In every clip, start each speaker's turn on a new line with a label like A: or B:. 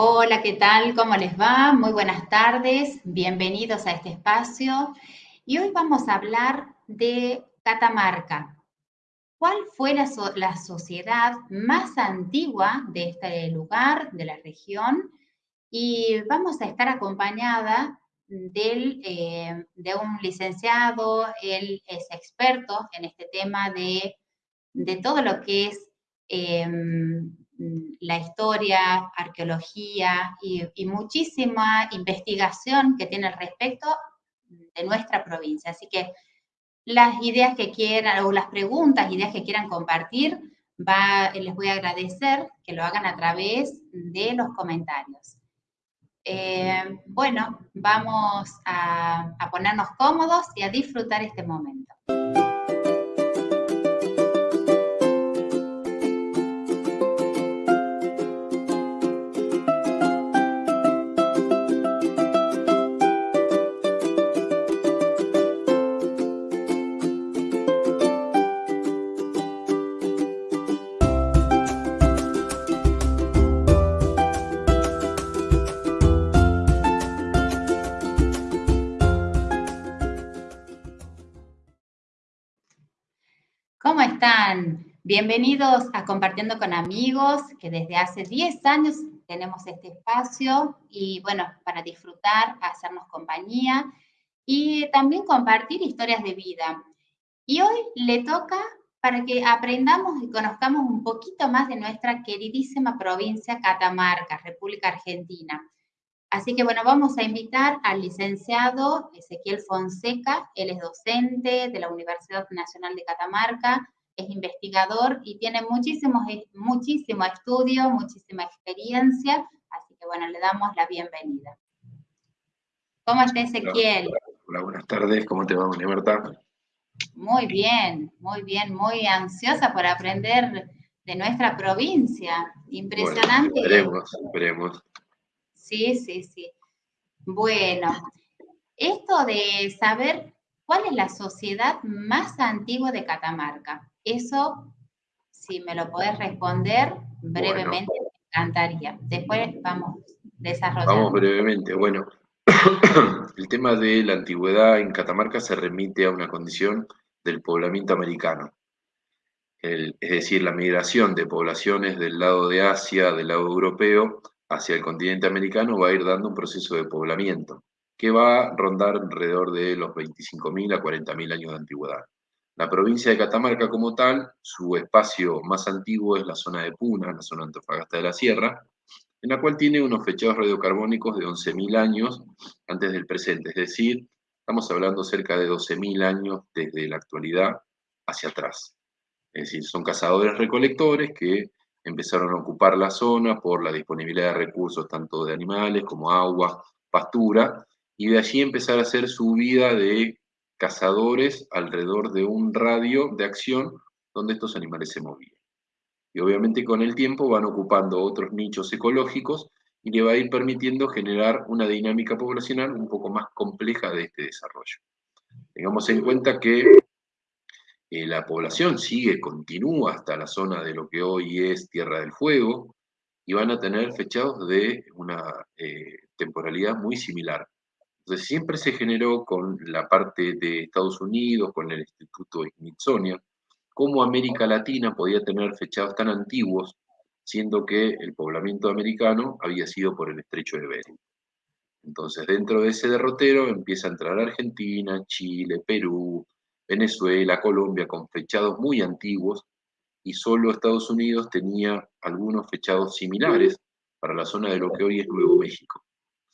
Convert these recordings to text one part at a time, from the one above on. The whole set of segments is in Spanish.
A: Hola, ¿qué tal? ¿Cómo les va? Muy buenas tardes, bienvenidos a este espacio. Y hoy vamos a hablar de Catamarca. ¿Cuál fue la, sociedad más antigua de este lugar, de la región? Y vamos a estar acompañada del, eh, de un licenciado, él es experto en este tema de, de todo lo que es em, la historia, arqueología y, muchísima investigación que tiene al respecto de nuestra provincia. Así que las ideas que quieran o las preguntas, ideas que quieran compartir, va, les voy a agradecer que lo hagan a través de los comentarios. Eh, bueno, vamos a ponernos cómodos y a disfrutar este momento. Están? Bienvenidos a Compartiendo con Amigos, que desde hace 10 años tenemos este espacio y bueno, para disfrutar, hacernos compañía y también compartir historias de vida. Y hoy le toca para que aprendamos y conozcamos un poquito más de nuestra queridísima provincia Catamarca, República Argentina. Así que bueno, vamos a invitar al licenciado Ezequiel Fonseca, él es docente de la Universidad Nacional de Catamarca, es investigador y tiene muchísimo, muchísimo estudio, muchísima experiencia, así que bueno, le damos la bienvenida. ¿Cómo está Ezequiel?
B: Hola, buenas tardes, ¿cómo te va, María Marta?
A: Muy bien, muy bien, muy ansiosa por aprender de nuestra provincia. Impresionante.
B: esperemos, esperemos.
A: Sí, sí, sí. Bueno, esto de saber cuál es la sociedad más antigua de Catamarca, eso, si me lo podés responder brevemente, me encantaría. Después vamos desarrollando.
B: Vamos brevemente. Bueno, el tema de la antigüedad en Catamarca se remite a una condición del poblamiento americano. es decir, la migración de poblaciones del lado de Asia, del lado europeo, hacia el continente americano va a ir dando un proceso de poblamiento que va a rondar alrededor de los 25.000 a 40.000 años de antigüedad. La provincia de Catamarca como tal, su espacio más antiguo es la zona de Puna, la zona Antofagasta de la Sierra, en la cual tiene unos fechados radiocarbónicos de 11.000 años antes del presente, es decir, estamos hablando cerca de 12.000 años desde la actualidad hacia atrás. Es decir, son cazadores recolectores que empezaron a ocupar la zona por la disponibilidad de recursos tanto de animales como agua, pastura, y de allí empezar a hacer su vida de cazadores alrededor de un radio de acción donde estos animales se movían. Y obviamente con el tiempo van ocupando otros nichos ecológicos y le va a ir permitiendo generar una dinámica poblacional un poco más compleja de este desarrollo. Tengamos en cuenta que eh, la población sigue, continúa hasta la zona de lo que hoy es Tierra del Fuego, y van a tener fechados de una eh, temporalidad muy similar. Entonces siempre se generó con la parte de Estados Unidos, con el Instituto Smithsonian, cómo América Latina podía tener fechados tan antiguos, siendo que el poblamiento americano había sido por el estrecho de Bering. Entonces, dentro de ese derrotero empieza a entrar Argentina, Chile, Perú, Venezuela, Colombia, con fechados muy antiguos, y solo Estados Unidos tenía algunos fechados similares para la zona de lo que hoy es Nuevo México,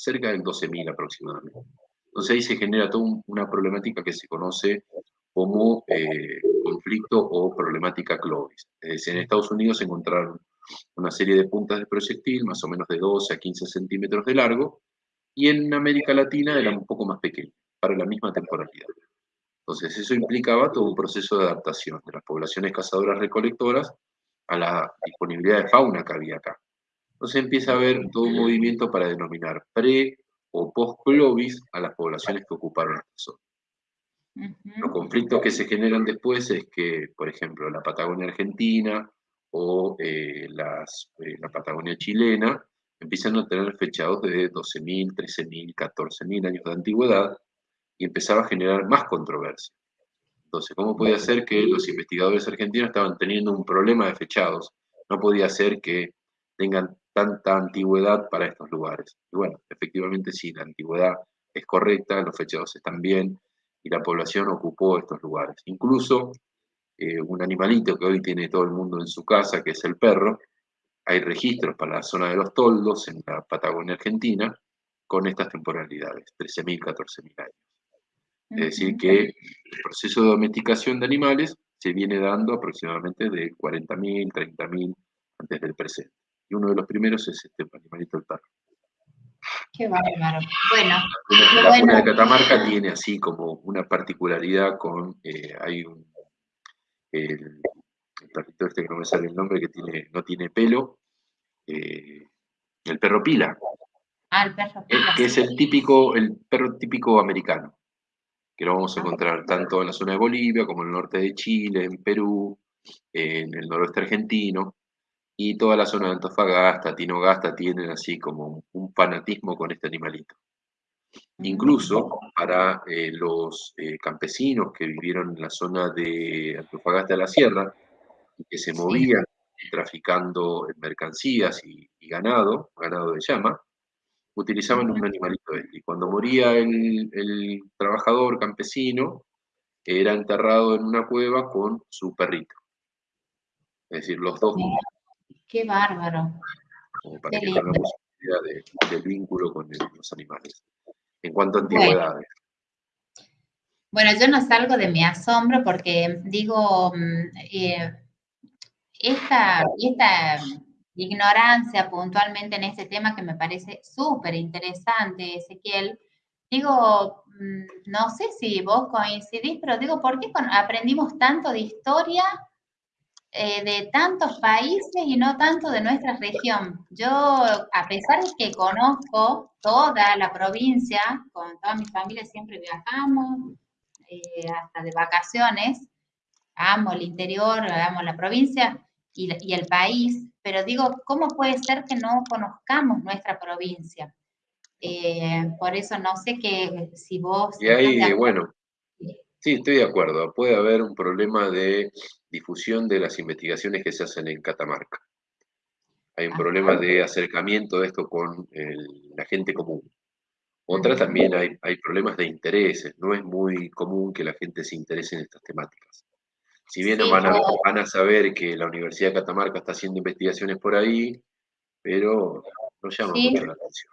B: cerca del 12.000 aproximadamente. Entonces ahí se genera toda una problemática que se conoce como eh, conflicto o problemática Clovis. Es decir, en Estados Unidos se encontraron una serie de puntas de proyectil, más o menos de 12 a 15 centímetros de largo, y en América Latina eran un poco más pequeñas, para la misma temporalidad. Entonces, eso implicaba todo un proceso de adaptación de las poblaciones cazadoras recolectoras a la disponibilidad de fauna que había acá. Entonces empieza a haber todo un movimiento para denominar pre o post-clovis a las poblaciones que ocuparon esta zona. Los conflictos que se generan después es que, por ejemplo, la Patagonia argentina o eh, las, eh, la Patagonia chilena empiezan a tener fechados de 12.000, 13.000, 14.000 años de antigüedad y empezaba a generar más controversia. Entonces, ¿cómo podía ser que los investigadores argentinos estaban teniendo un problema de fechados? No podía ser que tengan tanta antigüedad para estos lugares. Y bueno, efectivamente sí, la antigüedad es correcta, los fechados están bien y la población ocupó estos lugares. Incluso eh, un animalito que hoy tiene todo el mundo en su casa, que es el perro, hay registros para la zona de los toldos en la Patagonia Argentina con estas temporalidades, 13.000, 14.000 años. Es decir, que el proceso de domesticación de animales se viene dando aproximadamente de 40.000, 30.000 antes del presente. Y uno de los primeros es este animalito el perro.
A: Qué bárbaro. Bueno,
B: la, zona de Catamarca tiene así como una particularidad con, eh, hay un, el, perrito este que no me sale el nombre, que tiene, no tiene pelo, eh, el perro pila.
A: Ah, el perro pila.
B: Que es el típico, el perro típico americano, que lo vamos a encontrar tanto en la zona de Bolivia como en el norte de Chile, en Perú, en el noroeste argentino, y toda la zona de Antofagasta, Tinogasta, tienen así como un fanatismo con este animalito. Incluso para eh, los eh, campesinos que vivieron en la zona de Antofagasta de la Sierra y que se movían traficando mercancías y, ganado, ganado de llama, utilizaban un animalito este. Y cuando moría el, trabajador campesino, era enterrado en una cueva con su perrito. Es decir, los dos.
A: Qué bárbaro.
B: Como para que tengamos idea del vínculo con los animales en cuanto a antigüedades.
A: Bueno. yo no salgo de mi asombro porque digo, mm, eh, esta, esta ignorancia puntualmente en este tema que me parece súper interesante, Ezequiel, digo, mm, no sé si vos coincidís, pero digo, ¿por qué aprendimos tanto de historia eh, de tantos países y no tanto de nuestra región. Yo, a pesar de que conozco toda la provincia, con toda mi familia siempre viajamos, eh, hasta de vacaciones, amo el interior, amo la provincia y, el país, pero digo, ¿cómo puede ser que no conozcamos nuestra provincia? Eh, por eso no sé que si vos...
B: Y ahí, bueno, sí, estoy de acuerdo, puede haber un problema de difusión de las investigaciones que se hacen en Catamarca. Hay un problema de acercamiento de esto con la gente común. Otra también hay, hay problemas de intereses. No es muy común que la gente se interese en estas temáticas. Si bien van, a, van a saber que la Universidad de Catamarca está haciendo investigaciones por ahí, pero no llama mucho la atención.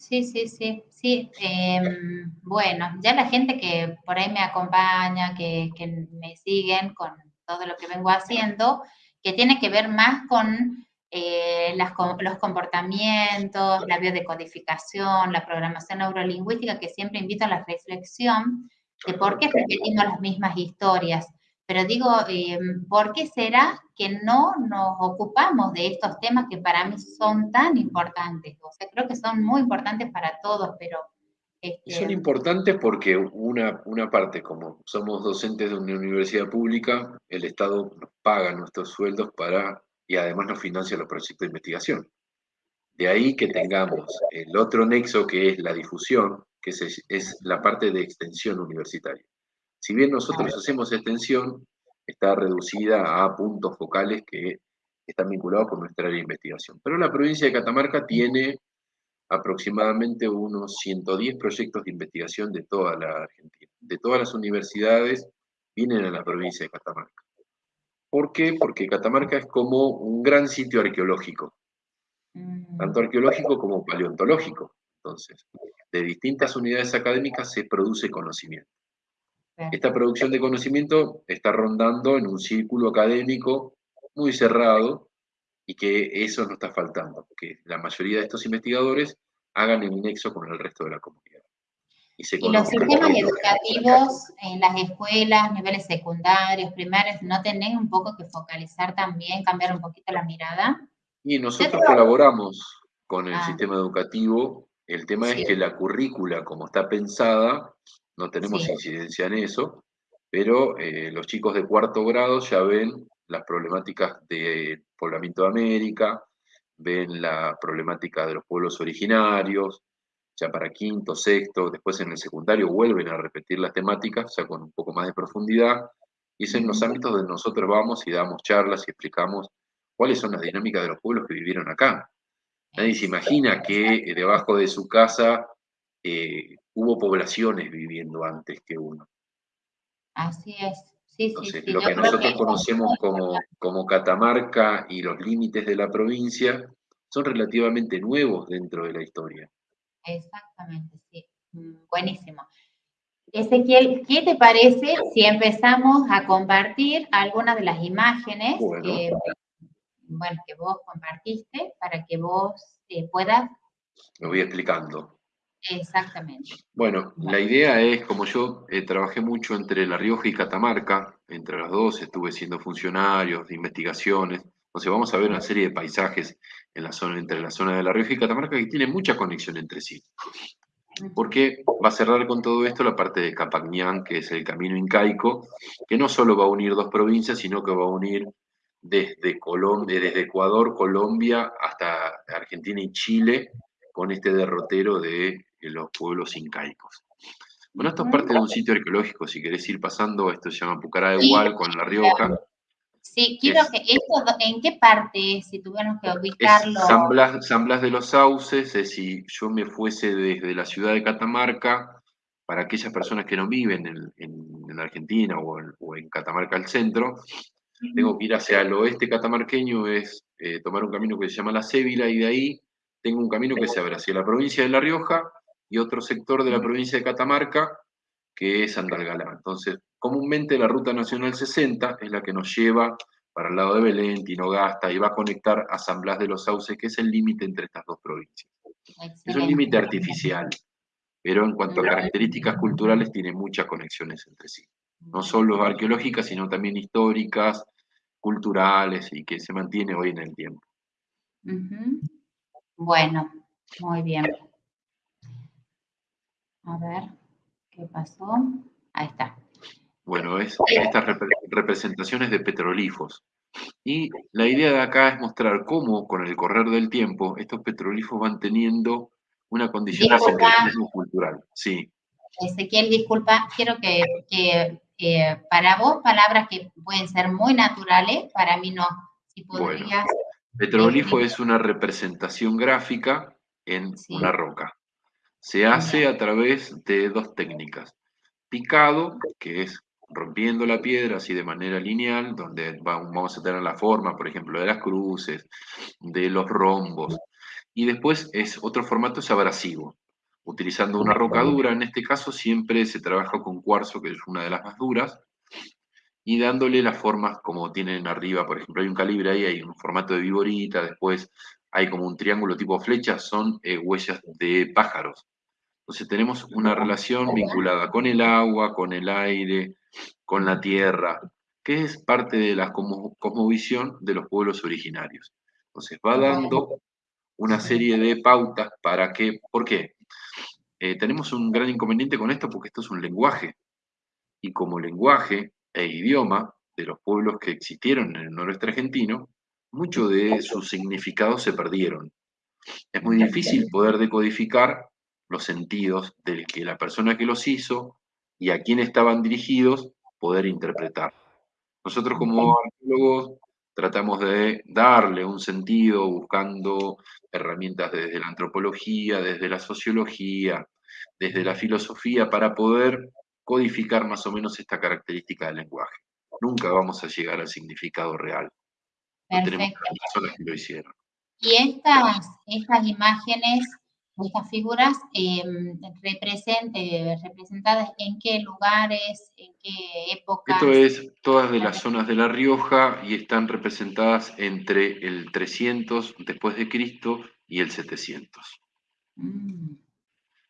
A: Sí, sí, sí, sí. Em, bueno, ya la gente que por ahí me acompaña, que, que me siguen con todo lo que vengo haciendo, que tiene que ver más con eh, los comportamientos, la biodecodificación, la programación neurolingüística, que siempre invito a la reflexión de por qué repetimos las mismas historias. Pero digo, eh, ¿por qué será que no nos ocupamos de estos temas que para mí son tan importantes? O sea, creo que son muy importantes para todos, pero
B: este, son importantes porque una, una parte, como somos docentes de una universidad pública, el Estado nos paga nuestros sueldos para, y además nos financia los proyectos de investigación. De ahí que tengamos el otro nexo que es la difusión, que es, es la parte de extensión universitaria. Si bien nosotros hacemos extensión, está reducida a puntos focales que están vinculados con nuestra área de investigación. Pero la provincia de Catamarca tiene aproximadamente unos 110 proyectos de investigación de toda la Argentina. De todas las universidades vienen a la provincia de Catamarca. ¿Por qué? Porque Catamarca es como un gran sitio arqueológico, mm. tanto arqueológico como paleontológico. Entonces, de distintas unidades académicas se produce conocimiento. Esta producción de conocimiento está rondando en un círculo académico muy cerrado, y que eso no está faltando, que la mayoría de estos investigadores hagan el nexo con el resto de la comunidad.
A: Y, los sistemas educativos en las escuelas, niveles secundarios, primarios, ¿no tienen un poco que focalizar también, cambiar un poquito la mirada?
B: Y nosotros colaboramos con el ah. sistema educativo. El tema es que la currícula, como está pensada, no tenemos incidencia en eso, pero eh, los chicos de cuarto grado ya ven las problemáticas de poblamiento de América, ven la problemática de los pueblos originarios, ya para quinto, sexto, después en el secundario vuelven a repetir las temáticas, ya con un poco más de profundidad, y es en los ámbitos donde nosotros vamos y damos charlas y explicamos cuáles son las dinámicas de los pueblos que vivieron acá. Nadie se imagina que eh, debajo de su casa eh, hubo poblaciones viviendo antes que uno.
A: Así es. Sí, sí,
B: lo que nosotros conocemos como, como Catamarca y los límites de la provincia son relativamente nuevos dentro de la historia.
A: Exactamente, sí. Mm, buenísimo. Ezequiel, ¿qué te parece si empezamos a compartir algunas de las imágenes que, bueno, que vos compartiste para que vos eh, puedas...
B: Lo voy explicando.
A: Exactamente.
B: Bueno, la idea es, como yo eh, trabajé mucho entre La Rioja y Catamarca, entre las dos estuve siendo funcionarios de investigaciones, entonces vamos a ver una serie de paisajes en la zona, entre la zona de La Rioja y Catamarca que tienen mucha conexión entre sí. Porque va a cerrar con todo esto la parte de Capagñán, que es el camino incaico, que no solo va a unir dos provincias, sino que va a unir desde, Colombia, desde Ecuador, Colombia, hasta Argentina y Chile, con este derrotero de los pueblos incaicos. Bueno, esto es parte de un sitio arqueológico, si querés ir pasando, esto se llama Pucará de Igual con La Rioja.
A: Sí, quiero que esto, ¿en qué parte, si tuviéramos que ubicarlo?
B: San Blas, de los Sauces, es si yo me fuese desde la ciudad de Catamarca, para aquellas personas que no viven en, Argentina o en, Catamarca al centro, tengo que ir hacia el oeste catamarqueño, es eh, tomar un camino que se llama La Cébila, y de ahí tengo un camino que se abre hacia la provincia de La Rioja y otro sector de la provincia de Catamarca, que es Andalgalá. Entonces, comúnmente la Ruta Nacional 60 es la que nos lleva para el lado de Belén, Tinogasta, y va a conectar a San Blas de los Sauces, que es el límite entre estas dos provincias. Es un límite artificial, pero en cuanto a características culturales tiene muchas conexiones entre sí. No solo arqueológicas, sino también históricas, culturales, y que se mantiene hoy en el tiempo.
A: Bueno, muy bien. A ver, ¿qué pasó? Ahí está.
B: Bueno, es estas representaciones de petrolifos. Y la idea de acá es mostrar cómo, con el correr del tiempo, estos petrolifos van teniendo una condición de cultural. Sí.
A: Ezequiel, disculpa, quiero que, para vos palabras que pueden ser muy naturales, para mí no. Si podrías
B: Petrolifo es una representación gráfica en una roca. Se hace a través de dos técnicas. Picado, que es rompiendo la piedra así de manera lineal, donde vamos a tener la forma, por ejemplo, de las cruces, de los rombos. Y después es otro formato es abrasivo, utilizando una roca dura. En este caso siempre se trabaja con cuarzo, que es una de las más duras, y dándole las formas como tienen arriba, por ejemplo, hay un calibre ahí, hay un formato de viborita, después hay como un triángulo tipo flecha, son eh, huellas de pájaros. Entonces tenemos una relación vinculada con el agua, con el aire, con la tierra, que es parte de la cosmovisión de los pueblos originarios. Entonces va dando una serie de pautas para que, ¿por qué? Eh, tenemos un gran inconveniente con esto porque esto es un lenguaje. Y como lenguaje, e idioma de los pueblos que existieron en el noroeste argentino, muchos de sus significados se perdieron. Es muy difícil poder decodificar los sentidos del que la persona que los hizo y a quién estaban dirigidos poder interpretar. Nosotros como arqueólogos tratamos de darle un sentido buscando herramientas desde la antropología, desde la sociología, desde la filosofía para poder codificar más o menos esta característica del lenguaje. Nunca vamos a llegar al significado real. No tenemos personas que lo hicieron.
A: Y estas, estas imágenes, estas figuras eh, representadas en qué lugares, en qué épocas.
B: Esto es todas de las zonas de La Rioja y están representadas entre el 300 después de Cristo y el 700.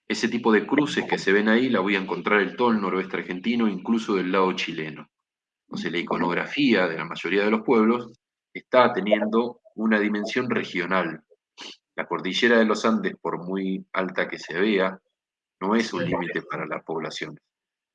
B: Ese tipo de cruces que se ven ahí la voy a encontrar en todo el noroeste argentino, incluso del lado chileno. Entonces la iconografía de la mayoría de los pueblos está teniendo una dimensión regional. La cordillera de los Andes, por muy alta que se vea, no es un límite para las poblaciones.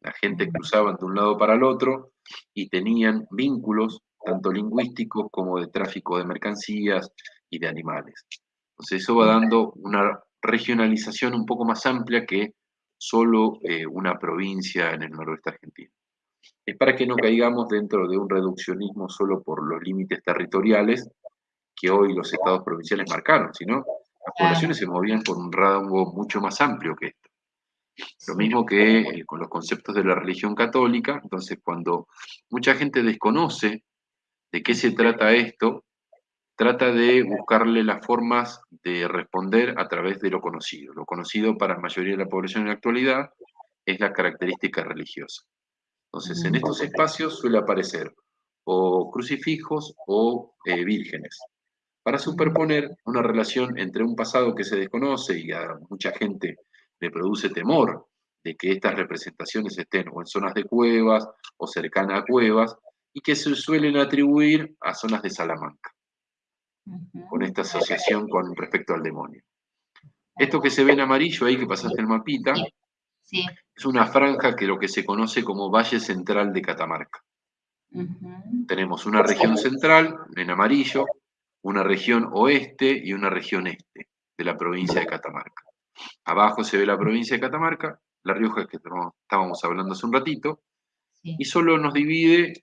B: La gente cruzaba de un lado para el otro y tenían vínculos tanto lingüísticos como de tráfico de mercancías y de animales. Entonces eso va dando una regionalización un poco más amplia que solo eh, una provincia en el noroeste argentino. Es para que no caigamos dentro de un reduccionismo solo por los límites territoriales que hoy los estados provinciales marcaron, sino las poblaciones se movían por un rango mucho más amplio que esto. Lo mismo que eh, con los conceptos de la religión católica, entonces cuando mucha gente desconoce de qué se trata esto, trata de buscarle las formas de responder a través de lo conocido. Lo conocido para la mayoría de la población en la actualidad es la característica religiosa. Entonces, en estos espacios suele aparecer o crucifijos o eh, vírgenes, para superponer una relación entre un pasado que se desconoce y a mucha gente le produce temor de que estas representaciones estén o en zonas de cuevas o cercanas a cuevas y que se suelen atribuir a zonas de Salamanca con esta asociación con respecto al demonio. Esto que se ve en amarillo ahí, que pasaste el mapita, es una franja que lo que se conoce como Valle Central de Catamarca. Tenemos una región central, en amarillo, una región oeste y una región este de la provincia de Catamarca. Abajo se ve la provincia de Catamarca, La Rioja que estábamos hablando hace un ratito, y solo nos divide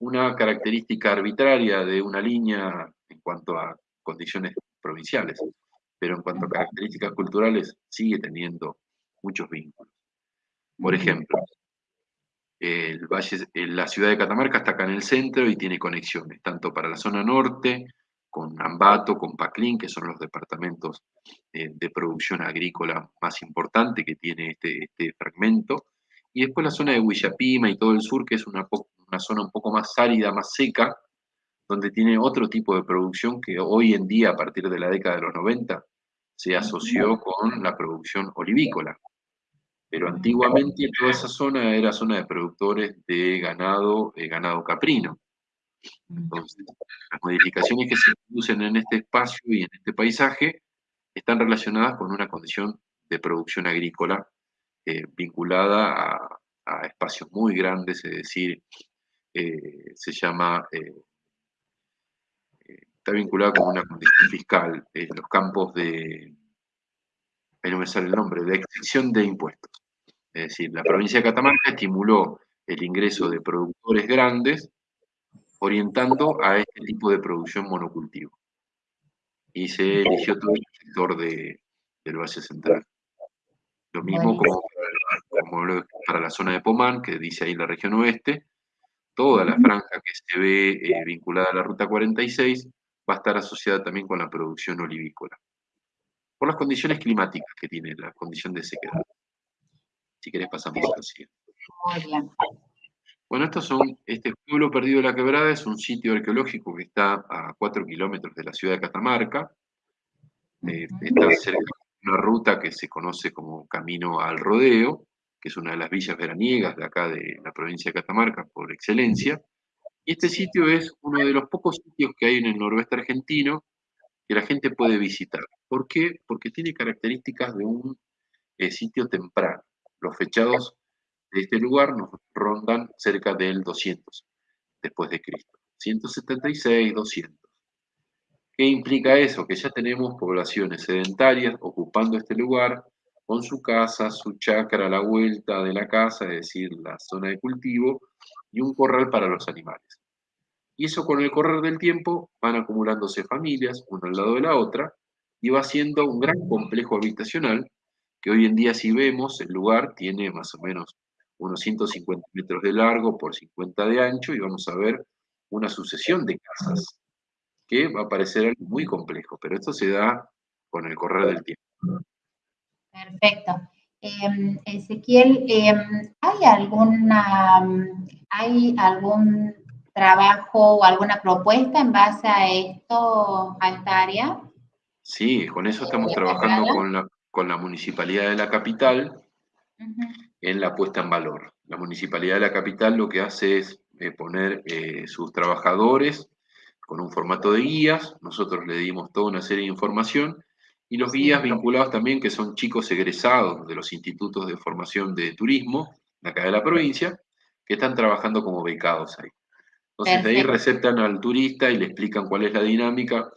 B: una característica arbitraria de una línea en cuanto a condiciones provinciales, pero en cuanto a características culturales sigue teniendo muchos vínculos. Por ejemplo, el valle, la ciudad de Catamarca está acá en el centro y tiene conexiones, tanto para la zona norte, con Ambato, con Paclín, que son los departamentos eh, de producción agrícola más importante que tiene este, este, fragmento, y después la zona de Huillapima y todo el sur, que es una, una zona un poco más árida, más seca, donde tiene otro tipo de producción que hoy en día, a partir de la década de los 90, se asoció con la producción olivícola. Pero antiguamente toda esa zona era zona de productores de ganado, eh, ganado caprino. Entonces, las modificaciones que se producen en este espacio y en este paisaje están relacionadas con una condición de producción agrícola eh, vinculada a, espacios muy grandes, es decir, eh, se llama está vinculada con una condición fiscal, en los campos de, ahí no me sale el nombre, de extinción de impuestos. Es decir, la provincia de Catamarca estimuló el ingreso de productores grandes orientando a este tipo de producción monocultivo. Y se eligió todo el sector de, del Valle Central. Lo mismo como para, la zona de Pomán, que dice ahí la región oeste, toda la franja que se ve eh, vinculada a la Ruta 46 va a estar asociada también con la producción olivícola, por las condiciones climáticas que tiene la condición de sequedad. Si querés pasamos a la siguiente. Muy bien. Bueno, estos son, este pueblo perdido de la quebrada es un sitio arqueológico que está a 4 kilómetros de la ciudad de Catamarca. Eh, está cerca de una ruta que se conoce como Camino al Rodeo, que es una de las villas veraniegas de acá de la provincia de Catamarca por excelencia. Y este sitio es uno de los pocos sitios que hay en el noroeste argentino que la gente puede visitar. ¿Por qué? Porque tiene características de un eh, sitio temprano. Los fechados de este lugar nos rondan cerca del 200 después de Cristo. 176, 200. ¿Qué implica eso? Que ya tenemos poblaciones sedentarias ocupando este lugar con su casa, su chacra la vuelta de la casa, es decir, la zona de cultivo, y un corral para los animales. Y eso con el correr del tiempo van acumulándose familias, una al lado de la otra, y va siendo un gran complejo habitacional que hoy en día si vemos el lugar tiene más o menos unos 150 metros de largo por 50 de ancho y vamos a ver una sucesión de casas que va a parecer algo muy complejo, pero esto se da con el correr del tiempo.
A: Perfecto. Em, Ezequiel, em, ¿hay alguna, hay algún trabajo o alguna propuesta en base a esto, a esta área?
B: Sí, con eso estamos trabajando con la, con la municipalidad de la capital en la puesta en valor. La municipalidad de la capital lo que hace es eh, poner eh, sus trabajadores con un formato de guías, nosotros le dimos toda una serie de información y los guías vinculados también, que son chicos egresados de los institutos de formación de turismo de acá de la provincia, que están trabajando como becados ahí. Entonces de ahí receptan al turista y le explican cuál es la dinámica.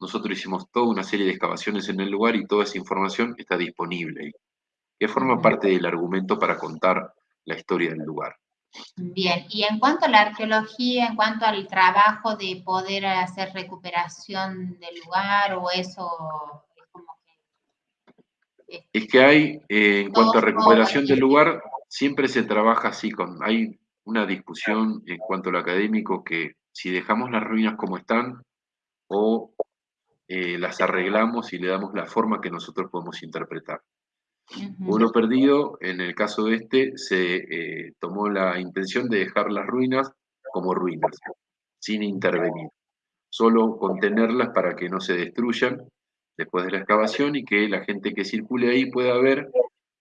B: Nosotros hicimos toda una serie de excavaciones en el lugar y toda esa información está disponible que forma parte del argumento para contar la historia del lugar.
A: Bien, y en cuanto a la arqueología, en cuanto al trabajo de poder hacer recuperación del lugar o eso, es como
B: que... Es que hay, eh, en cuanto a recuperación del lugar, siempre se trabaja así, con, hay una discusión en cuanto a lo académico que si dejamos las ruinas como están o eh, las arreglamos y le damos la forma que nosotros podemos interpretar. Uno perdido, en el caso de este, se eh, tomó la intención de dejar las ruinas como ruinas, sin intervenir, solo contenerlas para que no se destruyan después de la excavación y que la gente que circule ahí pueda ver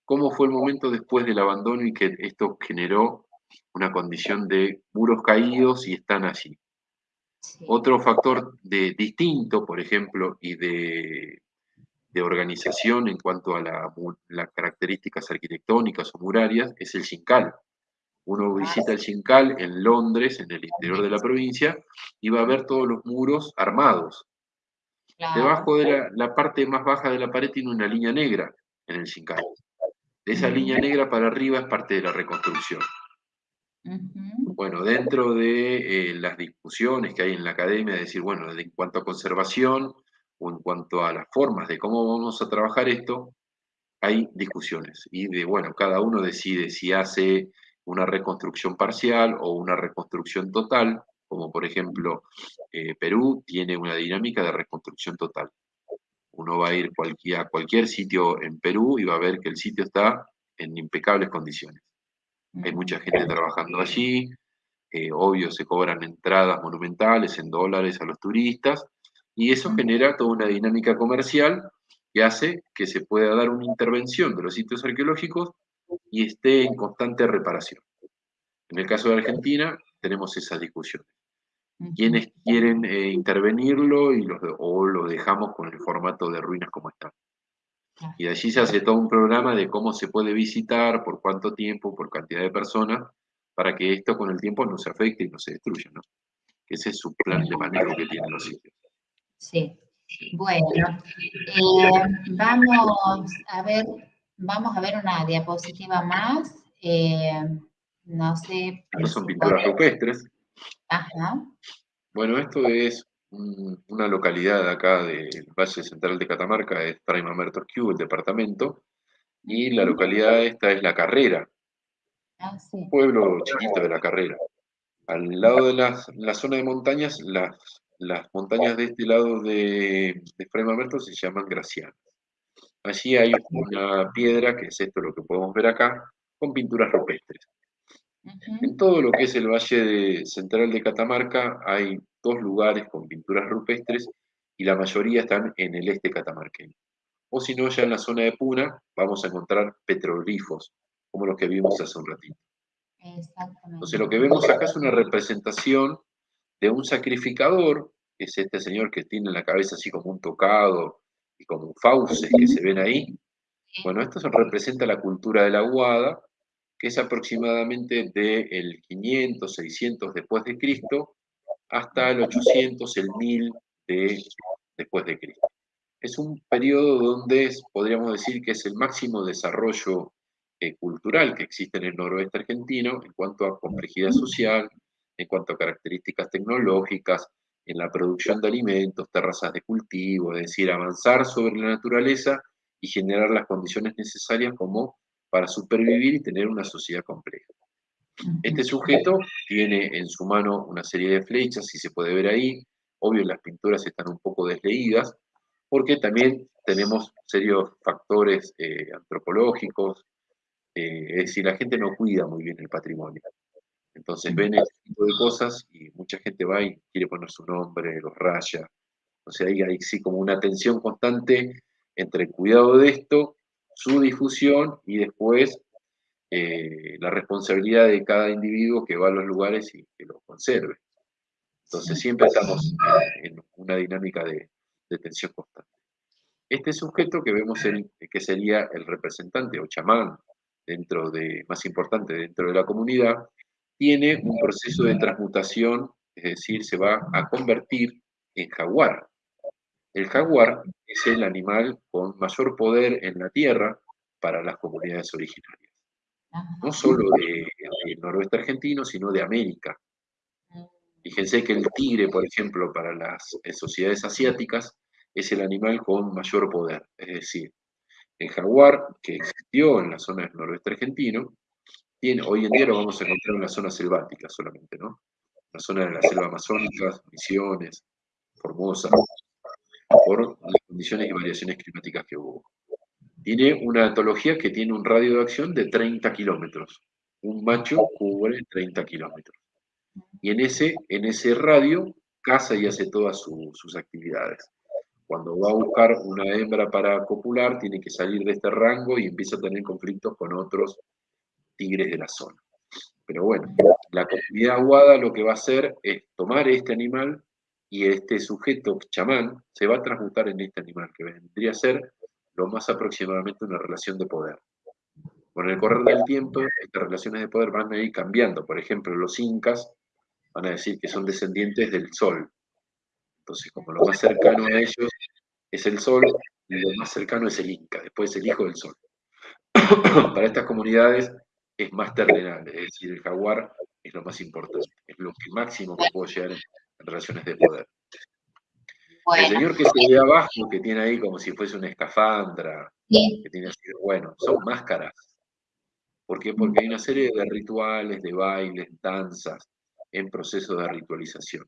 B: cómo fue el momento después del abandono y que esto generó una condición de muros caídos y están allí. Otro factor de, distinto, por ejemplo, y de, organización en cuanto a las características arquitectónicas o murarias es el Xincal. Uno visita el Xincal en Londres, en el interior de la provincia, y va a ver todos los muros armados. Debajo de la, parte más baja de la pared tiene una línea negra en el Xincal. De esa línea negra para arriba es parte de la reconstrucción. Bueno, dentro de eh, las discusiones que hay en la academia, de decir, bueno, en cuanto a conservación o en cuanto a las formas de cómo vamos a trabajar esto, hay discusiones. Y de, bueno, cada uno decide si hace una reconstrucción parcial o una reconstrucción total, como por ejemplo eh, Perú tiene una dinámica de reconstrucción total. Uno va a ir a cualquier sitio en Perú y va a ver que el sitio está en impecables condiciones. Hay mucha gente trabajando allí, eh, obvio se cobran entradas monumentales en dólares a los turistas, y eso genera toda una dinámica comercial que hace que se pueda dar una intervención de los sitios arqueológicos y esté en constante reparación. En el caso de Argentina tenemos esa discusión. ¿Quiénes quieren eh, intervenirlo y o lo dejamos con el formato de ruinas como están? Y de allí se hace todo un programa de cómo se puede visitar, por cuánto tiempo, por cantidad de personas, para que esto con el tiempo no se afecte y no se destruya, ¿no? Ese es su plan de manejo que tienen los sitios.
A: Sí. Bueno, eh, vamos a ver, vamos a ver una diapositiva más. Eh, no sé.
B: son pinturas rupestres.
A: Ajá.
B: Bueno, esto es una localidad acá del Valle Central de Catamarca, es Q, el departamento, y la localidad esta es La Carrera,
A: ah,
B: un pueblo chiquito de La Carrera. Al lado de la zona de montañas, las, las montañas de este lado de, de se llaman Gracianas. Allí hay una piedra, que es esto lo que podemos ver acá, con pinturas rupestres. En todo lo que es el Valle Central de Catamarca hay dos lugares con pinturas rupestres y la mayoría están en el este catamarqueño. O si no, ya en la zona de Puna vamos a encontrar petroglifos, como los que vimos hace un ratito. Entonces lo que vemos acá es una representación de un sacrificador, que es este señor que tiene la cabeza así como un tocado y como fauces que se ven ahí. Bueno, esto representa la cultura de la Guada, que es aproximadamente del 500, 600 después de Cristo hasta el 800, el 1000 de, después de Cristo. Es un periodo donde podríamos decir que es el máximo desarrollo eh, cultural que existe en el noroeste argentino en cuanto a complejidad social, en cuanto a características tecnológicas, en la producción de alimentos, terrazas de cultivo, es decir, avanzar sobre la naturaleza y generar las condiciones necesarias como para supervivir y tener una sociedad compleja. Este sujeto tiene en su mano una serie de flechas, si se puede ver ahí. Obvio, las pinturas están un poco desleídas, porque también tenemos serios factores eh, antropológicos, eh, es decir, la gente no cuida muy bien el patrimonio. Entonces ven este tipo de cosas y mucha gente va y quiere poner su nombre, los raya. O sea, ahí hay sí como una tensión constante entre el cuidado de esto, su difusión y después eh, la responsabilidad de cada individuo que va a los lugares y que los conserve. Entonces siempre estamos en una dinámica de, tensión constante. Este sujeto que vemos que sería el representante o chamán dentro de, más importante dentro de la comunidad, tiene un proceso de transmutación, es decir, se va a convertir en jaguar. El jaguar es el animal con mayor poder en la tierra para las comunidades originarias. No solo del noroeste argentino, sino de América. Fíjense que el tigre, por ejemplo, para las eh, sociedades asiáticas, es el animal con mayor poder. Es decir, el jaguar, que existió en la zona del noroeste argentino, tiene, hoy en día lo vamos a encontrar en la zona selvática solamente, ¿no? La zona de la selva amazónica, Misiones, Formosa, por las condiciones y variaciones climáticas que hubo. Tiene una etología que tiene un radio de acción de 30 kilómetros. Un macho cubre 30 kilómetros. Y en ese, en ese radio caza y hace todas sus actividades. Cuando va a buscar una hembra para copular, tiene que salir de este rango y empieza a tener conflictos con otros tigres de la zona. Pero bueno, la comunidad aguada lo que va a hacer es tomar este animal y este sujeto chamán se va a transmutar en este animal, que vendría a ser lo más aproximadamente una relación de poder. Con el correr del tiempo, estas relaciones de poder van a ir cambiando. Por ejemplo, los incas van a decir que son descendientes del sol. Entonces, como lo más cercano a ellos es el sol, y lo más cercano es el inca, después el hijo del sol. Para estas comunidades es más terrenal, es decir, el jaguar es lo más importante, es lo que máximo que puedo llegar relaciones de poder. El señor que se ve abajo, que tiene ahí como si fuese una escafandra, que tiene así, bueno, son máscaras. ¿Por qué? Porque hay una serie de rituales, de bailes, danzas, en proceso de ritualización.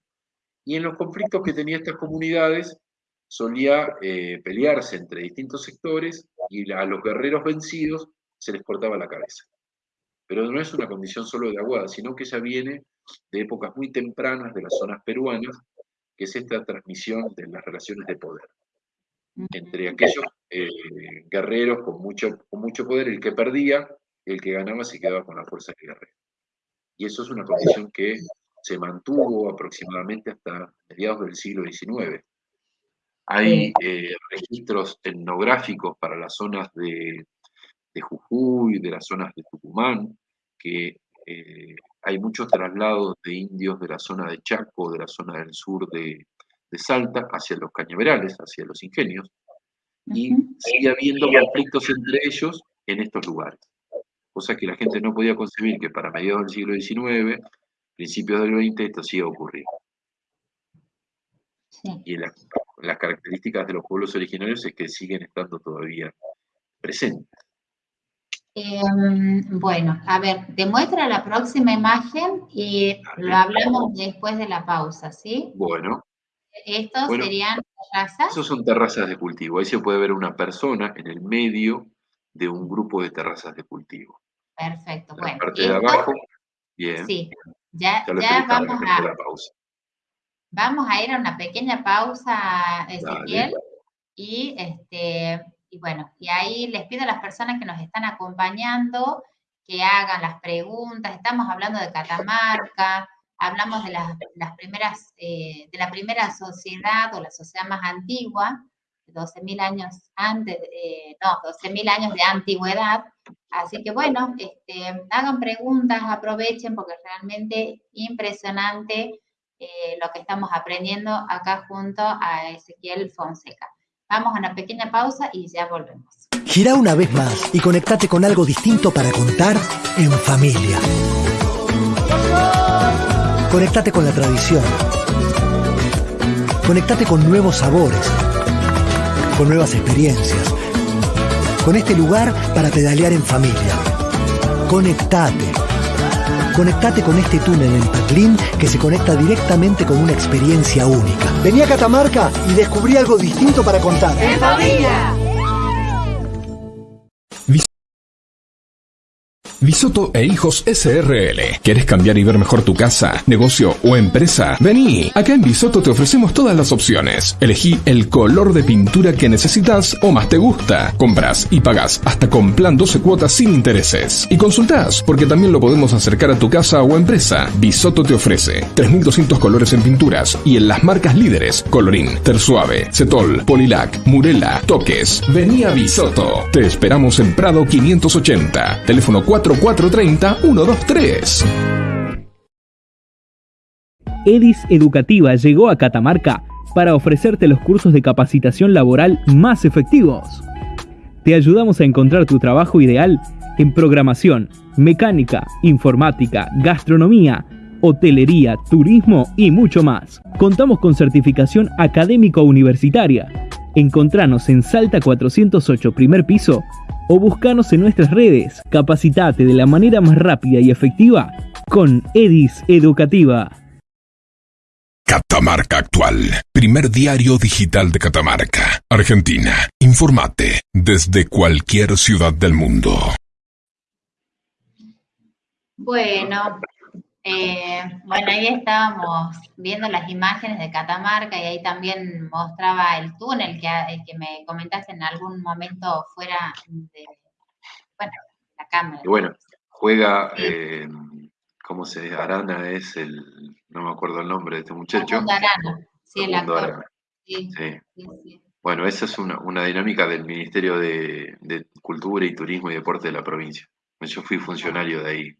B: Y en los conflictos que tenían estas comunidades, solía eh, pelearse entre distintos sectores y a los guerreros vencidos se les cortaba la cabeza. Pero no es una condición solo de aguada, sino que ya viene de épocas muy tempranas de las zonas peruanas, que es esta transmisión de las relaciones de poder. Entre aquellos eh, guerreros con mucho, con mucho poder, el que perdía, el que ganaba se quedaba con la fuerza del guerrero. Y eso es una condición que se mantuvo aproximadamente hasta mediados del siglo XIX. Hay eh, registros etnográficos para las zonas de, de Jujuy, de las zonas de Tucumán, que eh, hay muchos traslados de indios de la zona de Chaco, de la zona del sur de, Salta, hacia los cañaverales, hacia los ingenios, y sigue habiendo conflictos entre ellos en estos lugares. Cosa que la gente no podía concebir que para mediados del siglo XIX, principios del XX, esto siga ocurriendo. Y las características de los pueblos originarios es que siguen estando todavía presentes.
A: Em, bueno, a ver, demuestra la próxima imagen y lo hablamos después de la pausa, ¿sí?
B: Bueno.
A: Estos serían terrazas.
B: Esos son terrazas de cultivo. Ahí se puede ver una persona en el medio de un grupo de terrazas de cultivo.
A: Perfecto. bueno,
B: parte de abajo, bien.
A: Sí, ya, ya, vamos a, la pausa. vamos a ir a una pequeña pausa, Ezequiel, y este, y bueno, y ahí les pido a las personas que nos están acompañando que hagan las preguntas. Estamos hablando de Catamarca, hablamos de las, primeras, eh, de la primera sociedad o la sociedad más antigua, 12.000 años antes, eh, no, 12.000 años de antigüedad. Así que bueno, este, hagan preguntas, aprovechen porque es realmente impresionante eh, lo que estamos aprendiendo acá junto a Ezequiel Fonseca. Vamos a una pequeña pausa y ya volvemos.
C: Gira una vez más y conectate con algo distinto para contar en familia. Conectate con la tradición. Conectate con nuevos sabores, con nuevas experiencias, con este lugar para pedalear en familia. Conectate Conectate con este túnel en Patlín que se conecta directamente con una experiencia única. Vení a Catamarca y descubrí algo distinto para contar. ¡En!
D: Bisoto e Hijos SRL. ¿Quieres cambiar y ver mejor tu casa, negocio o empresa? Vení. Acá en Bisoto te ofrecemos todas las opciones. Elegí el color de pintura que necesitas o más te gusta. Compras y pagas hasta con plan 12 cuotas sin intereses. Y consultás, porque también lo podemos acercar a tu casa o empresa. Bisoto te ofrece 3200 colores en pinturas y en las marcas líderes: Colorín, Tersuave, Cetol, Polilac, Murela, Toques. Vení a Bisoto. Te esperamos en Prado 580. Teléfono 4 430 123.
E: EDIS Educativa llegó a Catamarca para ofrecerte los cursos de capacitación laboral más efectivos. Te ayudamos a encontrar tu trabajo ideal en programación, mecánica, informática, gastronomía, hotelería, turismo y mucho más. Contamos con certificación académico universitaria. Encontranos en Salta 408 primer piso o buscanos en nuestras redes. Capacitate de la manera más rápida y efectiva con EDIS Educativa.
D: Catamarca Actual, primer diario digital de Catamarca, Argentina. Informate desde cualquier ciudad del mundo.
A: Bueno, eh, bueno, ahí estábamos viendo las imágenes de Catamarca y ahí también mostraba el túnel que, que me comentaste en algún momento fuera de, bueno, la cámara.
B: Y bueno, juega, eh, ¿cómo se dice? Arana es el, no me acuerdo el nombre de este muchacho.
A: Arana, sí, el actor. Sí,
B: sí. Bueno, esa es una, una dinámica del Ministerio de, de, Cultura y Turismo y Deporte de la provincia. Yo fui funcionario de ahí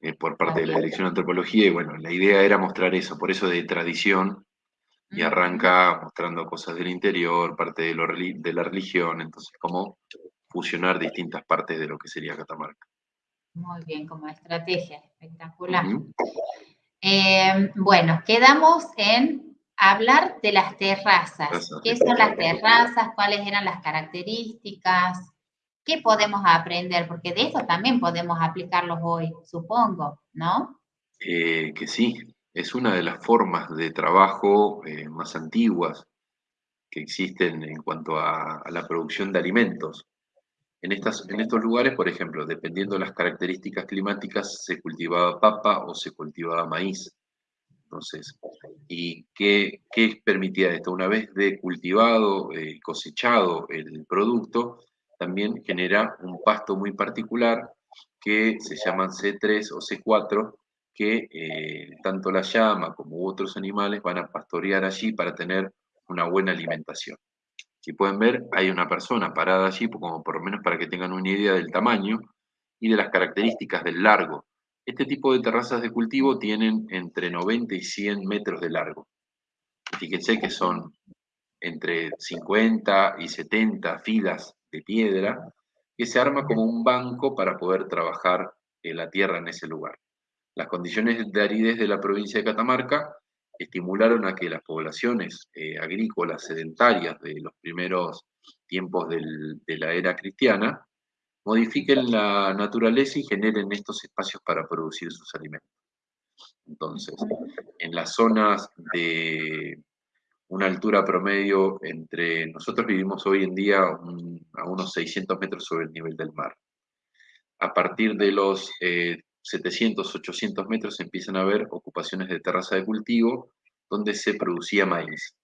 B: eh, por parte de la Dirección de Antropología y bueno, la idea era mostrar eso, por eso de tradición y arranca mostrando cosas del interior, parte de, lo, de la religión, entonces cómo fusionar distintas partes de lo que sería Catamarca.
A: Muy bien, como estrategia, espectacular. Eh, bueno, quedamos en hablar de las terrazas. ¿Qué son las terrazas? ¿Cuáles eran las características? ¿Qué podemos aprender? Porque de eso también podemos aplicarlos hoy, supongo, ¿no?
B: Eh, que sí, es una de las formas de trabajo eh, más antiguas que existen en cuanto a, a la producción de alimentos. En, estas, en estos lugares, por ejemplo, dependiendo de las características climáticas, se cultivaba papa o se cultivaba maíz. Entonces, ¿y qué, qué permitía esto? Una vez de cultivado, eh, cosechado el producto, también genera un pasto muy particular que se llaman C3 o C4, que eh, tanto la llama como otros animales van a pastorear allí para tener una buena alimentación. Si pueden ver, hay una persona parada allí, como por lo menos para que tengan una idea del tamaño y de las características del largo. Este tipo de terrazas de cultivo tienen entre 90 y 100 metros de largo. Fíjense que son entre 50 y 70 filas de piedra que se arma como un banco para poder trabajar en la tierra en ese lugar. Las condiciones de aridez de la provincia de Catamarca estimularon a que las poblaciones eh, agrícolas sedentarias de los primeros tiempos de la era cristiana modifiquen la naturaleza y generen estos espacios para producir sus alimentos. Entonces, en las zonas de una altura promedio entre, nosotros vivimos hoy en día a unos 600 metros sobre el nivel del mar. A partir de los 700, eh, 800 metros empiezan a haber ocupaciones de terraza de cultivo donde se producía maíz.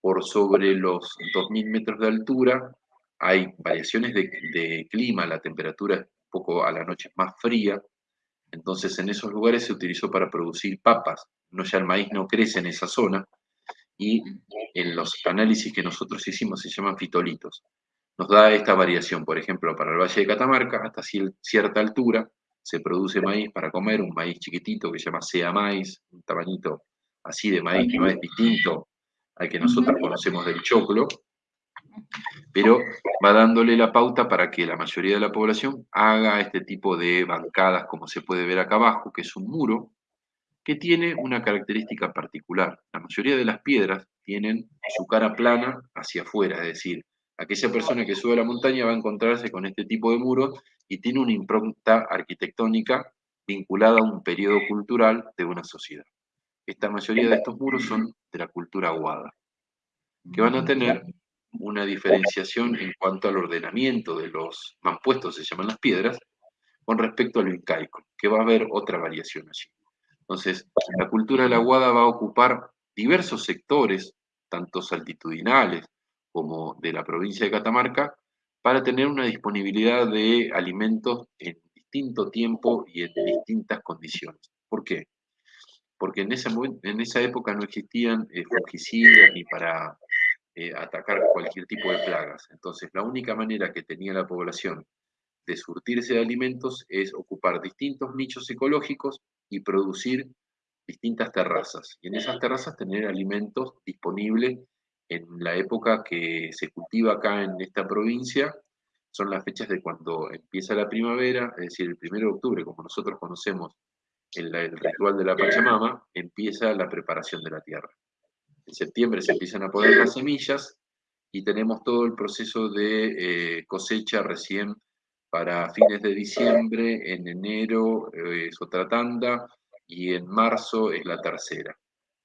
B: Por sobre los 2000 metros de altura hay variaciones de, de clima, la temperatura es un poco a la noche más fría, entonces en esos lugares se utilizó para producir papas, no ya el maíz no crece en esa zona, y en los análisis que nosotros hicimos se llaman fitolitos. Nos da esta variación, por ejemplo, para el Valle de Catamarca, hasta cierta altura se produce maíz para comer, un maíz chiquitito que se llama sea maíz, un tamañito así de maíz que no es distinto al que nosotros conocemos del choclo, pero va dándole la pauta para que la mayoría de la población haga este tipo de bancadas, como se puede ver acá abajo, que es un muro, que tiene una característica particular. La mayoría de las piedras tienen su cara plana hacia afuera, es decir, aquella persona que sube a la montaña va a encontrarse con este tipo de muros y tiene una impronta arquitectónica vinculada a un periodo cultural de una sociedad. Esta mayoría de estos muros son de la cultura aguada, que van a tener una diferenciación en cuanto al ordenamiento de los mampuestos, se llaman las piedras, con respecto a lo incaico, que va a haber otra variación allí. Entonces, la cultura de la Guada va a ocupar diversos sectores, tanto altitudinales como de la provincia de Catamarca, para tener una disponibilidad de alimentos en distinto tiempo y en distintas condiciones. ¿Por qué? Porque en esa, en esa época no existían eh, fungicidas ni para eh, atacar cualquier tipo de plagas. Entonces, la única manera que tenía la población de surtirse de alimentos es ocupar distintos nichos ecológicos y producir distintas terrazas. Y en esas terrazas tener alimentos disponibles en la época que se cultiva acá en esta provincia, son las fechas de cuando empieza la primavera, es decir, el 1 de octubre, como nosotros conocemos el, el ritual de la Pachamama, empieza la preparación de la tierra. En septiembre se empiezan a poner las semillas y tenemos todo el proceso de eh, cosecha recién para fines de diciembre, en enero eh, es otra tanda y en marzo es la tercera.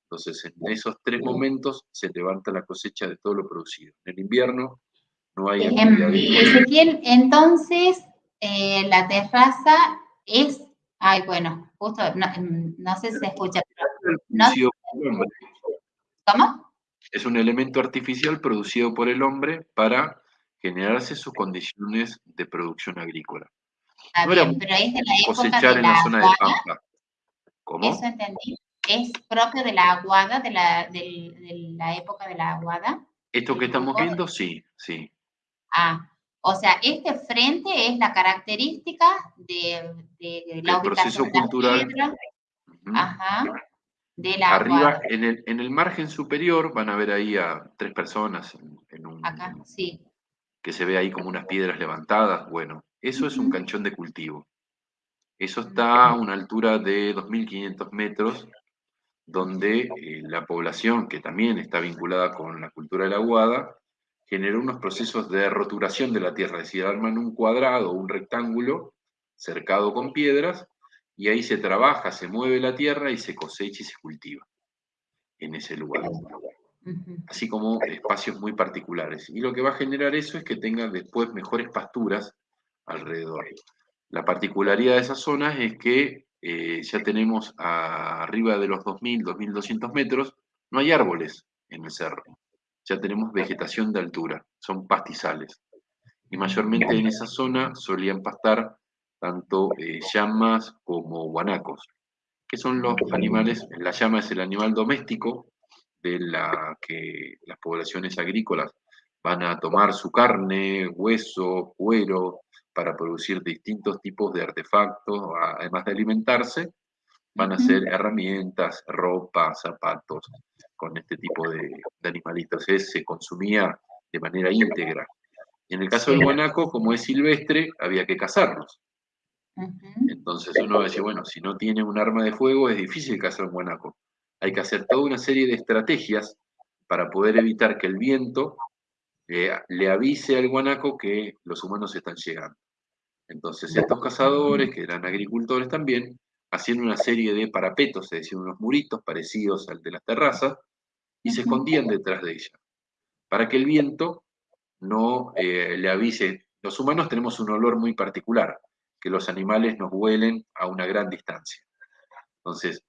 B: Entonces, en esos tres momentos se levanta la cosecha de todo lo producido. En el invierno no hay
A: actividad. Ezequiel, entonces, eh, la terraza es, ay, bueno, justo, no, sé si se escucha, ¿Cómo?
B: Es un elemento artificial producido por el hombre para generarse sus condiciones de producción agrícola.
A: pero es de la época cosechar en la, zona de Pampa. ¿Cómo? Eso entendí es propio de la aguada, de la, la época de la aguada.
B: Esto que estamos viendo, sí, sí.
A: Ah, o sea, este frente es la característica de, de, la
B: el proceso cultural.
A: Ajá. De la
B: Arriba, en el, en el margen superior, van a ver ahí a tres personas en, un.
A: Acá, sí.
B: Que se ve ahí como unas piedras levantadas. Bueno, eso es un canchón de cultivo. Eso está a una altura de 2.500 metros donde eh, la población, que también está vinculada con la cultura de la aguada, generó unos procesos de roturación de la tierra, es decir, arman un cuadrado, un rectángulo cercado con piedras, y ahí se trabaja, se mueve la tierra y se cosecha y se cultiva en ese lugar. Así como espacios muy particulares. Y lo que va a generar eso es que tengan después mejores pasturas alrededor. La particularidad de esas zonas es que eh, ya tenemos arriba de los 2.000, 2.200 metros, no hay árboles en el cerro. Ya tenemos vegetación de altura, son pastizales. Y mayormente en esa zona solían pastar tanto eh, llamas como guanacos, que son los animales, la llama es el animal doméstico de la que las poblaciones agrícolas van a tomar su carne, hueso, cuero, para producir distintos tipos de artefactos, además de alimentarse, van a ser herramientas, ropa, zapatos, con este tipo de, animalitos. se consumía de manera íntegra. Y en el caso del guanaco, como es silvestre, había que cazarlos. Entonces uno decía, bueno, si no tiene un arma de fuego es difícil cazar un guanaco. Hay que hacer toda una serie de estrategias para poder evitar que el viento le avise al guanaco que los humanos están llegando. Entonces estos cazadores, que eran agricultores también, hacían una serie de parapetos, es decir, unos muritos parecidos al de las terrazas, y se escondían detrás de ella, para que el viento no eh, le avise. Los humanos tenemos un olor muy particular, que los animales nos huelen a una gran distancia. Entonces,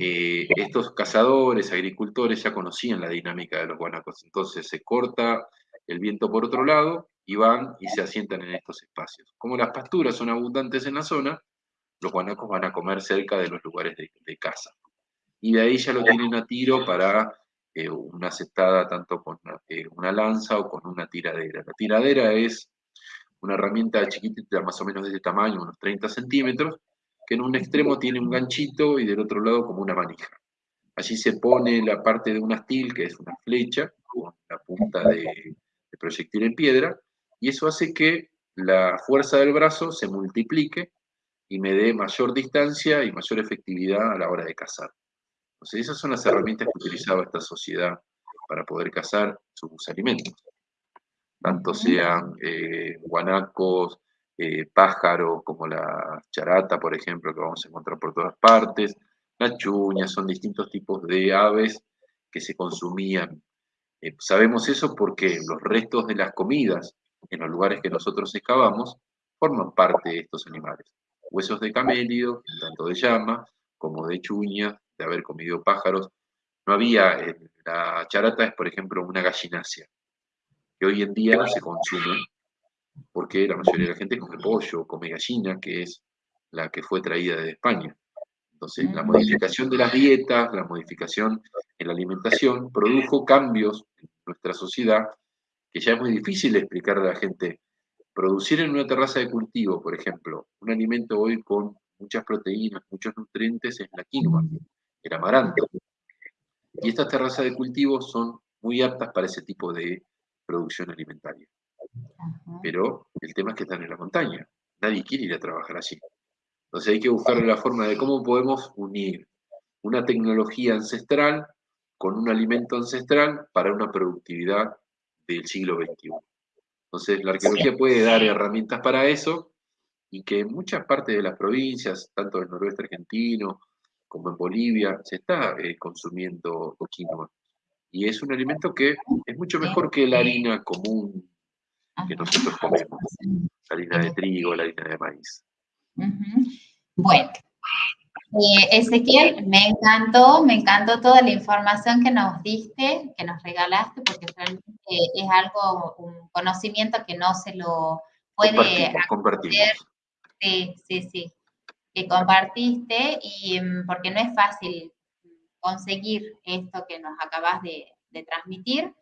B: eh, estos cazadores, agricultores ya conocían la dinámica de los guanacos. Entonces se corta el viento por otro lado y van y se asientan en estos espacios. Como las pasturas son abundantes en la zona, los guanacos van a comer cerca de los lugares de, caza. Y de ahí ya lo tienen a tiro para eh, una cestada tanto con eh, una lanza o con una tiradera. La tiradera es una herramienta chiquitita, más o menos de este tamaño, unos 30 centímetros, que en un extremo tiene un ganchito y del otro lado como una manija. Allí se pone la parte de un astil, que es una flecha, con la punta de, de proyectil en piedra, y eso hace que la fuerza del brazo se multiplique y me dé mayor distancia y mayor efectividad a la hora de cazar. Entonces, esas son las herramientas que utilizaba esta sociedad para poder cazar sus alimentos. Tanto sean eh, guanacos, eh, pájaros, como la charata, por ejemplo, que vamos a encontrar por todas partes, las chuñas, son distintos tipos de aves que se consumían. Eh, sabemos eso porque los restos de las comidas en los lugares que nosotros excavamos, forman parte de estos animales. Huesos de camelio, tanto de llama como de chuña, de haber comido pájaros. No había, en la charata es, por ejemplo, una gallinacia, que hoy en día se consume, porque la mayoría de la gente come pollo, come gallina, que es la que fue traída de España. Entonces, la modificación de las dietas, la modificación en la alimentación, produjo cambios en nuestra sociedad que ya es muy difícil explicar a la gente. Producir en una terraza de cultivo, por ejemplo, un alimento hoy con muchas proteínas, muchos nutrientes es la quinoa. el amaranto. Y estas terrazas de cultivo son muy aptas para ese tipo de producción alimentaria. Pero el tema es que están en la montaña. Nadie quiere ir a trabajar allí. Entonces hay que buscar la forma de cómo podemos unir una tecnología ancestral con un alimento ancestral para una productividad del siglo XXI. Entonces la arqueología puede dar herramientas para eso y que en muchas partes de las provincias, tanto del noroeste argentino como en Bolivia, se está eh, consumiendo quinoa. Y es un alimento que es mucho mejor que la harina común que nosotros comemos, la harina de trigo, la harina de maíz.
A: Bueno, eh, Ezequiel, me encantó, me encantó toda la información que nos diste, que nos regalaste, porque realmente es algo, un conocimiento que no se lo puede
B: compartir.
A: Sí, sí, sí, que compartiste y mm, porque no es fácil conseguir esto que nos acabas de, transmitir.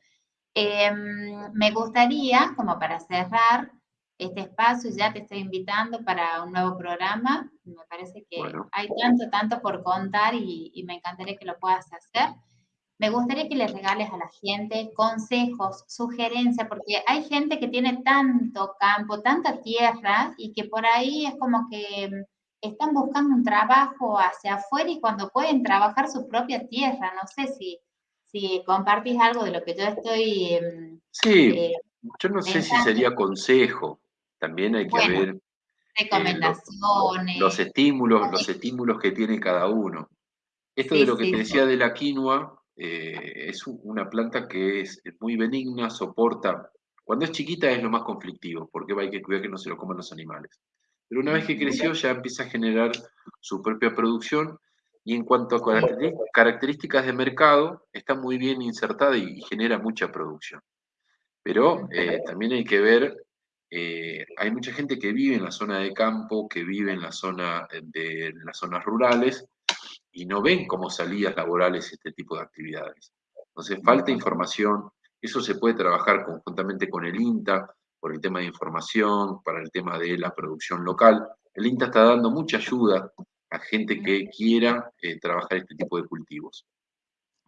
A: Em, me gustaría, como para cerrar, este espacio, ya te estoy invitando para un nuevo programa. Me parece que hay tanto, tanto por contar y, me encantaría que lo puedas hacer. Me gustaría que le regales a la gente consejos, sugerencias, porque hay gente que tiene tanto campo, tanta tierra y que por ahí es como que están buscando un trabajo hacia afuera y cuando pueden trabajar su propia tierra. No sé si, si compartís algo de lo que yo estoy... Em,
B: sí, eh, yo no sé si sería consejo, también hay que ver eh,
A: recomendaciones.
B: los, estímulos, los estímulos que tiene cada uno. Esto de lo que te decía de la quinoa, eh, es una planta que es muy benigna, soporta. Cuando es chiquita es lo más conflictivo, porque hay que cuidar que no se lo coman los animales. Pero una vez que creció ya empieza a generar su propia producción y en cuanto a características de mercado, está muy bien insertada y genera mucha producción. Pero eh, también hay que ver eh, hay mucha gente que vive en la zona de campo, que vive en la zona de las zonas rurales y no ven como salidas laborales este tipo de actividades. Entonces falta información, eso se puede trabajar conjuntamente con el INTA por el tema de información, para el tema de la producción local. El INTA está dando mucha ayuda a gente que quiera eh, trabajar este tipo de cultivos.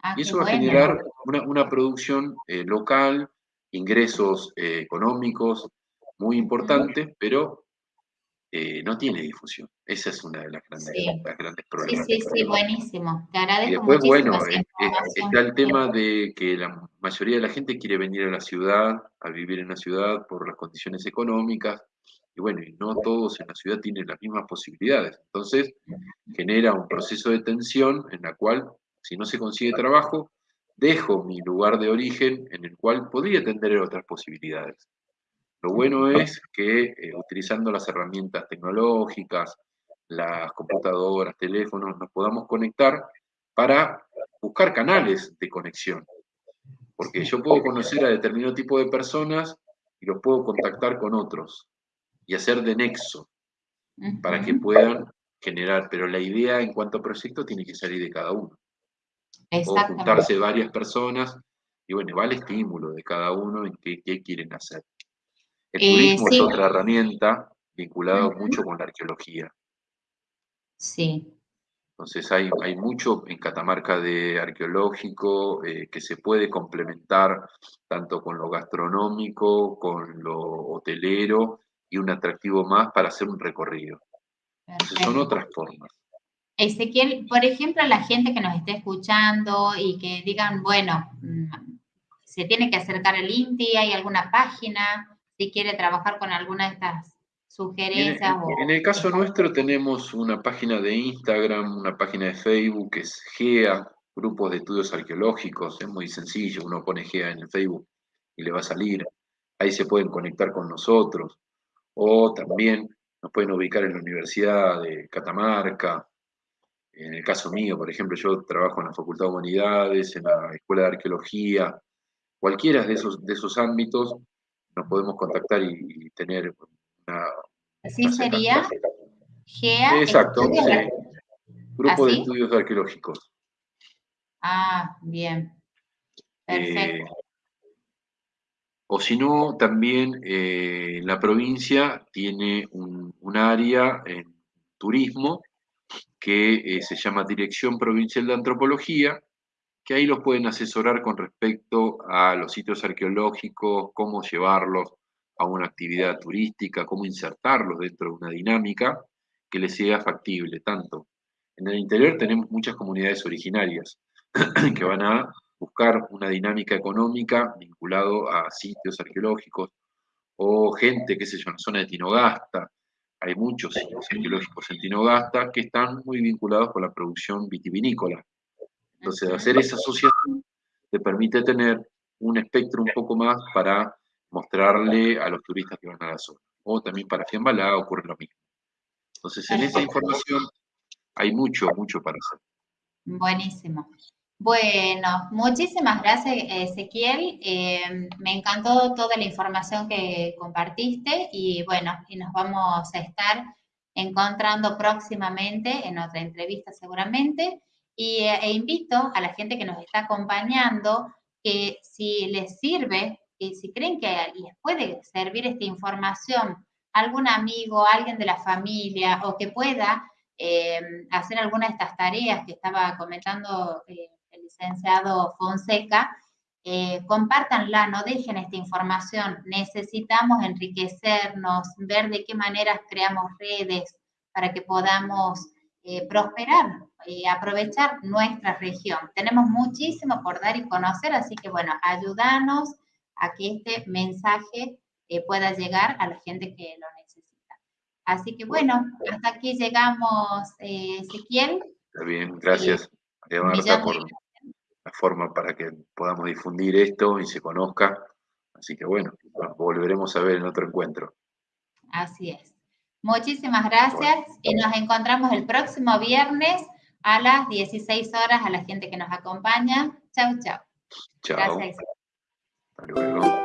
B: Ah, y eso va a generar una, producción local, ingresos económicos, muy importante, pero eh, no tiene difusión. Esa es una de las grandes, grandes problemas.
A: Sí, sí, sí, buenísimo. Te agradezco
B: y después, bueno, está el tema de que la mayoría de la gente quiere venir a la ciudad, a vivir en la ciudad por las condiciones económicas, y bueno, y no todos en la ciudad tienen las mismas posibilidades. Entonces, genera un proceso de tensión en la cual, si no se consigue trabajo, dejo mi lugar de origen en el cual podría tener otras posibilidades. Lo bueno es que eh, utilizando las herramientas tecnológicas, las computadoras, teléfonos, nos podamos conectar para buscar canales de conexión. Porque yo puedo conocer a determinado tipo de personas y los puedo contactar con otros y hacer de nexo para que puedan generar. Pero la idea en cuanto a proyecto tiene que salir de cada uno. O juntarse varias personas y bueno, va el estímulo de cada uno en qué, qué quieren hacer. El eh, turismo es otra herramienta vinculada mucho con la arqueología.
A: Sí.
B: Entonces hay, hay mucho en Catamarca de arqueológico eh, que se puede complementar tanto con lo gastronómico, con lo hotelero y un atractivo más para hacer un recorrido. Entonces son otras formas.
A: Ezequiel, por ejemplo, la gente que nos esté escuchando y que digan, bueno, mm, se tiene que acercar al INTI, hay alguna página, si quiere trabajar con alguna de estas sugerencias.
B: En, el caso nuestro tenemos una página de Instagram, una página de Facebook que es GEA, Grupos de Estudios Arqueológicos, es muy sencillo, uno pone GEA en el Facebook y le va a salir. Ahí se pueden conectar con nosotros. O también nos pueden ubicar en la Universidad de Catamarca. En el caso mío, por ejemplo, yo trabajo en la Facultad de Humanidades, en la Escuela de Arqueología. Cualquiera de esos, de esos ámbitos nos podemos contactar y, tener una...
A: Así sería GEA.
B: Exacto, Grupo de Estudios Arqueológicos.
A: Ah, bien. Perfecto. Eh,
B: o si no, también eh, la provincia tiene un, área en turismo que eh, se llama Dirección Provincial de Antropología, que ahí los pueden asesorar con respecto a los sitios arqueológicos, cómo llevarlos a una actividad turística, cómo insertarlos dentro de una dinámica que les sea factible. Tanto en el interior tenemos muchas comunidades originarias que van a buscar una dinámica económica vinculado a sitios arqueológicos o gente, qué sé yo, en la zona de Tinogasta. Hay muchos sitios arqueológicos en Tinogasta que están muy vinculados con la producción vitivinícola. Entonces, hacer esa asociación te permite tener un espectro un poco más para mostrarle a los turistas que van a la zona. O también para Fiambalá ocurre lo mismo. Entonces, en esa información hay mucho, mucho para hacer.
A: Buenísimo. Bueno, muchísimas gracias Ezequiel. Eh, me encantó toda la información que compartiste y bueno, y nos vamos a estar encontrando próximamente en otra entrevista seguramente. Y, eh, e invito a la gente que nos está acompañando que si les sirve, y si creen que les puede servir esta información, algún amigo, alguien de la familia o que pueda eh, hacer alguna de estas tareas que estaba comentando eh, licenciado Fonseca, eh, compártanla, no dejen esta información. Necesitamos enriquecernos, ver de qué maneras creamos redes para que podamos eh, prosperar y aprovechar nuestra región. Tenemos muchísimo por dar y conocer, así que bueno, ayúdanos a que este mensaje eh, pueda llegar a la gente que lo necesita. Así que bueno, hasta aquí llegamos, eh, Ezequiel.
B: Está bien, gracias, María Marta, por la forma para que podamos difundir esto y se conozca. Así que bueno, volveremos a ver en otro encuentro.
A: Así es. Muchísimas gracias y nos encontramos el próximo viernes a las 16 horas a la gente que nos acompaña. Chau, chau.
B: Chao. Gracias. Hasta luego.